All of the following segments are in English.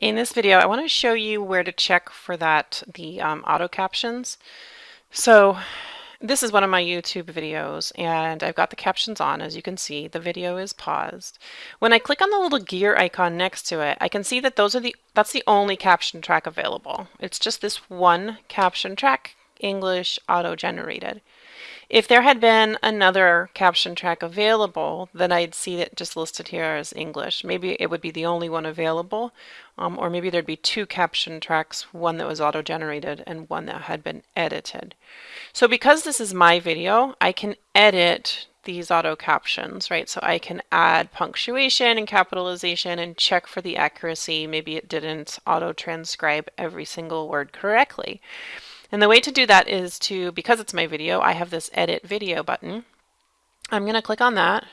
In this video, I want to show you where to check for that, the um, auto captions. So this is one of my YouTube videos and I've got the captions on. As you can see, the video is paused. When I click on the little gear icon next to it, I can see that those are the that's the only caption track available. It's just this one caption track, English auto generated. If there had been another caption track available, then I'd see it just listed here as English. Maybe it would be the only one available, um, or maybe there'd be two caption tracks, one that was auto-generated and one that had been edited. So because this is my video, I can edit these auto captions, right? So I can add punctuation and capitalization and check for the accuracy. Maybe it didn't auto transcribe every single word correctly. And the way to do that is to, because it's my video, I have this edit video button. I'm going to click on that.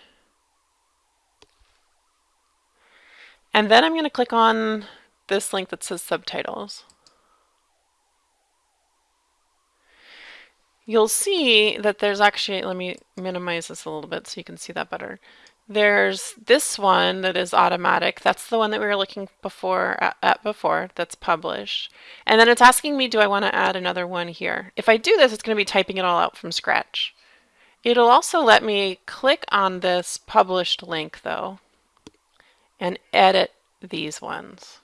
And then I'm going to click on this link that says subtitles. You'll see that there's actually, let me minimize this a little bit so you can see that better. There's this one that is automatic. That's the one that we were looking before at, at before that's published. And then it's asking me, do I want to add another one here? If I do this, it's going to be typing it all out from scratch. It'll also let me click on this published link though and edit these ones.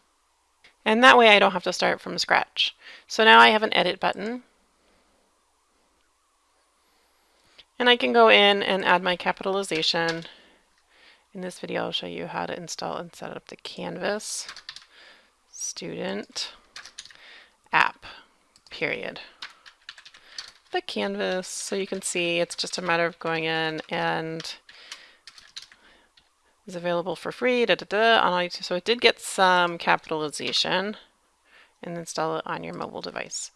And that way I don't have to start from scratch. So now I have an edit button. And I can go in and add my capitalization. In this video, I'll show you how to install and set up the Canvas student app, period. The Canvas, so you can see it's just a matter of going in and is available for free, da, da, da, on all So it did get some capitalization and install it on your mobile device.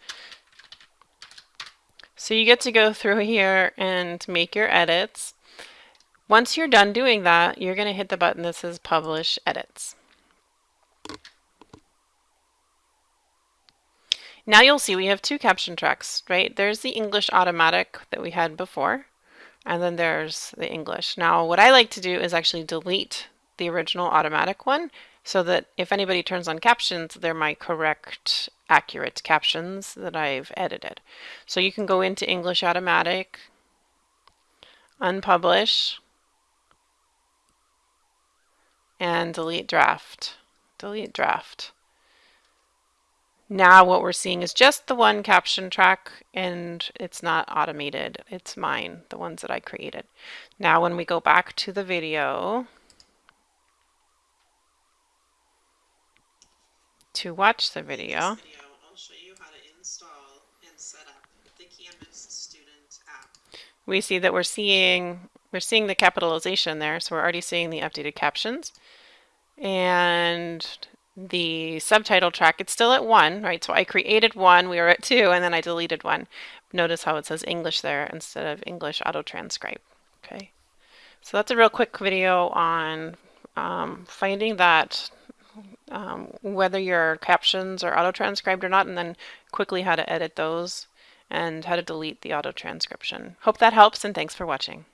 So you get to go through here and make your edits. Once you're done doing that, you're going to hit the button that says Publish Edits. Now you'll see we have two caption tracks, right? There's the English automatic that we had before, and then there's the English. Now what I like to do is actually delete the original automatic one so that if anybody turns on captions, they're my correct, accurate captions that I've edited. So you can go into English automatic, unpublish, and delete draft. Delete draft. Now what we're seeing is just the one caption track and it's not automated. It's mine, the ones that I created. Now when we go back to the video to watch the video, we see that we're seeing we're seeing the capitalization there, so we're already seeing the updated captions. And the subtitle track, it's still at one, right? So I created one, we were at two, and then I deleted one. Notice how it says English there instead of English auto transcribe. Okay, so that's a real quick video on um, finding that um, whether your captions are auto transcribed or not, and then quickly how to edit those and how to delete the auto transcription. Hope that helps and thanks for watching.